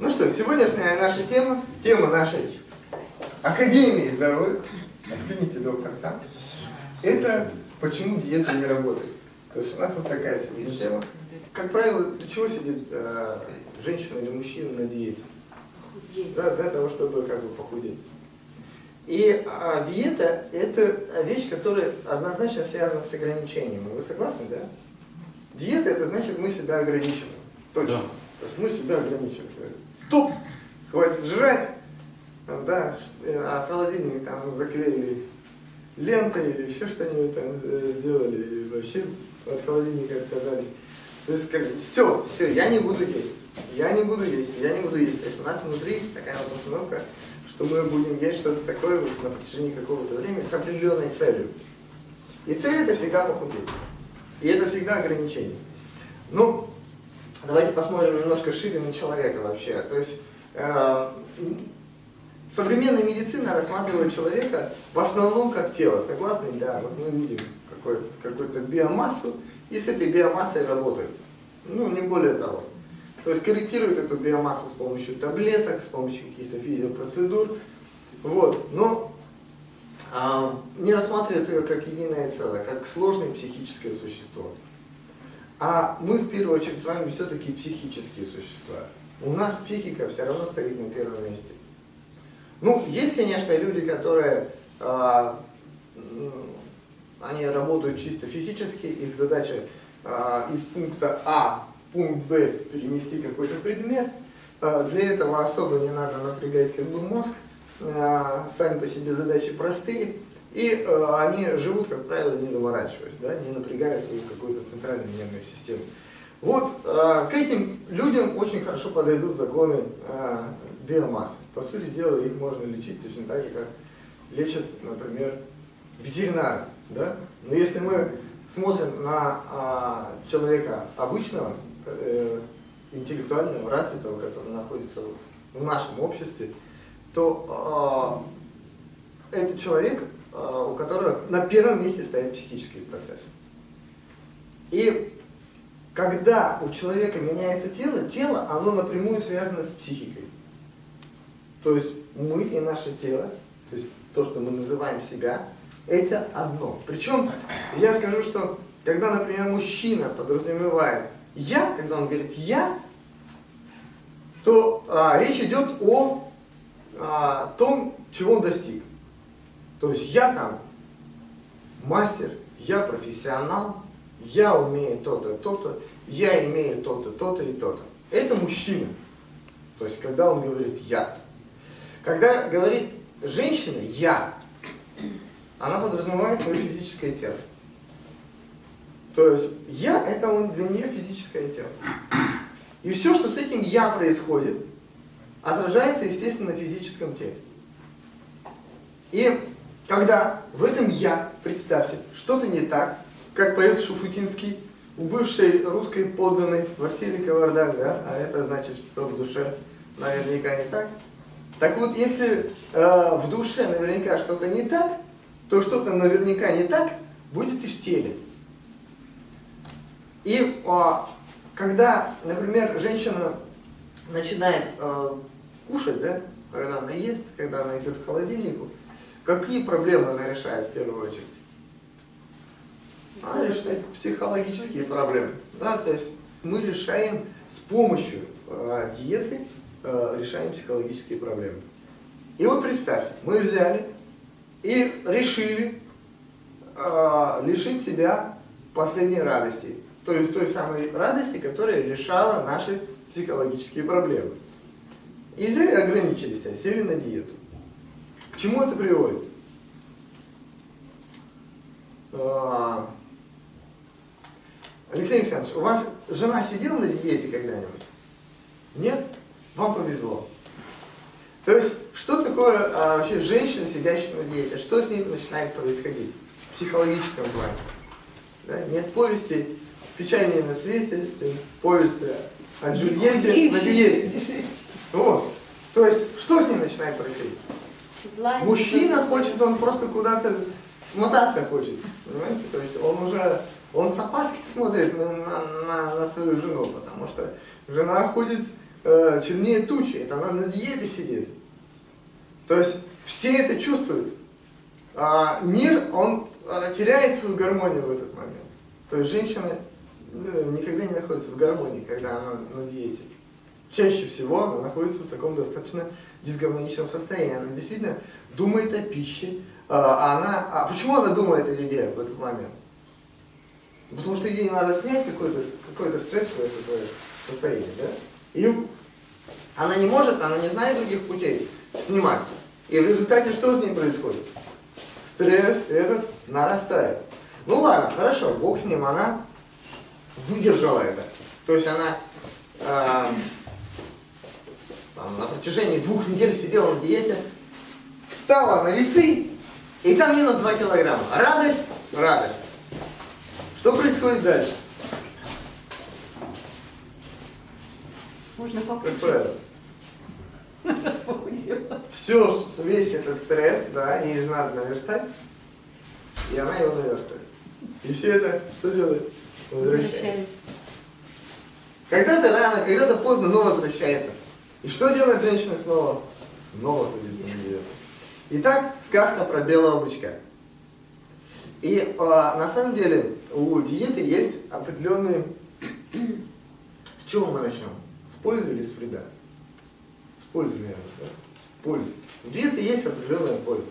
Ну что, сегодняшняя наша тема, тема нашей Академии здоровья, клиники доктор Сам, это почему диета не работает. То есть у нас вот такая сегодня тема. Как правило, для чего сидит э, женщина или мужчина на диете? Да, для того, чтобы как бы похудеть. И а, диета – это вещь, которая однозначно связана с ограничением. Вы согласны, да? Диета – это значит, мы себя ограничиваем. Точно. Да. То есть мы себя ограничиваем. Стоп! Хватит жрать! Да, а холодильник там заклеили лентой или еще что-нибудь там э, сделали, и вообще от холодильника отказались. То есть как все, все, я не буду есть, я не буду есть, я не буду есть. То есть у нас внутри такая вот установка, что мы будем есть что-то такое вот на протяжении какого-то времени с определенной целью. И цель это всегда похудеть. И это всегда ограничение. Ну, давайте посмотрим немножко шире на человека вообще. То есть э, современная медицина рассматривает человека в основном как тело. Согласны? Да, вот мы видим какую-то биомассу и с этой биомассой работают. Ну, не более того. То есть корректируют эту биомассу с помощью таблеток, с помощью каких-то физиопроцедур. Вот. Но а, не рассматривают ее как единое целое, как сложное психическое существо. А мы в первую очередь с вами все-таки психические существа. У нас психика все равно стоит на первом месте. Ну, есть, конечно, люди, которые а, они работают чисто физически, их задача а, из пункта А в пункт Б перенести какой-то предмет. А, для этого особо не надо напрягать как бы мозг, а, сами по себе задачи простые. И э, они живут, как правило, не заморачиваясь, да, не напрягая свою какую-то центральную нервную систему. Вот э, к этим людям очень хорошо подойдут законы э, биомассы. По сути дела, их можно лечить точно так же, как лечат, например, ветеринары. Да? Но если мы смотрим на а, человека обычного, э, интеллектуального, развитого, который находится вот в нашем обществе, то а, это человек, у которого на первом месте стоят психические процессы. И когда у человека меняется тело, тело, оно напрямую связано с психикой. То есть мы и наше тело, то есть то, что мы называем себя, это одно. Причем я скажу, что когда, например, мужчина подразумевает «я», когда он говорит «я», то а, речь идет о а, том, чего он достиг. То есть я там мастер, я профессионал, я умею то-то, то-то, я имею то-то, то-то и то-то. Это мужчина. То есть когда он говорит «я». Когда говорит женщина «я», она подразумевает свое физическое тело. То есть я это он для нее физическое тело. И все, что с этим я происходит, отражается, естественно, на физическом теле. И когда в этом я, представьте, что-то не так, как поет Шуфутинский, у бывшей русской подданной в квартире кавардак, да, а это значит, что в душе наверняка не так. Так вот, если э, в душе наверняка что-то не так, то что-то наверняка не так будет и в теле. И а, когда, например, женщина начинает а, кушать, да, когда она ест, когда она идет к холодильнику, какие проблемы она решает в первую очередь? Она решает психологические проблемы. Да? То есть мы решаем с помощью э, диеты, э, решаем психологические проблемы. И вот представьте, мы взяли и решили э, лишить себя последней радости. То есть той самой радости, которая решала наши психологические проблемы. И взяли ограничились, сели на диету. Чему это приводит? Э, Алексей Александрович, у вас жена сидела на диете когда-нибудь? Нет? Вам повезло. То есть, что такое а, вообще женщина, сидящая на диете? Что с ней начинает происходить в психологическом плане? Да? Нет повести «Печальнее на свете», повесть о Джульетте на диете. Вот. То есть, что с ней начинает происходить? Злая Мужчина хочет, он просто куда-то смотаться хочет. Понимаете? То есть, он уже, он с опаской смотрит на, на, на, свою жену, потому что жена ходит э, чернее тучи, это она на диете сидит. То есть все это чувствуют. А мир, он а, теряет свою гармонию в этот момент. То есть женщина ну, никогда не находится в гармонии, когда она на диете. Чаще всего она находится в таком достаточно дисгармоничном состоянии. Она действительно думает о пище. А она, а почему она думает о еде в этот момент? Потому что ей надо снять какое-то какое стрессовое состояние. Да? И она не может, она не знает других путей снимать. И в результате что с ней происходит? Стресс этот нарастает. Ну ладно, хорошо, Бог с ним, она выдержала это. То есть она э, там, на протяжении двух недель сидела на диете, встала на весы, и там минус 2 килограмма. Радость, радость. Что происходит дальше? Можно Как правило. Все, весь этот стресс, да, ей надо наверстать, и она его наверстает. И все это что делает? Возвращается. Когда-то рано, когда-то поздно, но возвращается. И что делает женщина снова? Снова садится на диету. Итак, сказка про белого бычка. И а, на самом деле у диеты есть определенные... С чего мы начнем? С пользы или с вреда? С пользы, наверное, да? С пользы. У диеты есть определенная польза.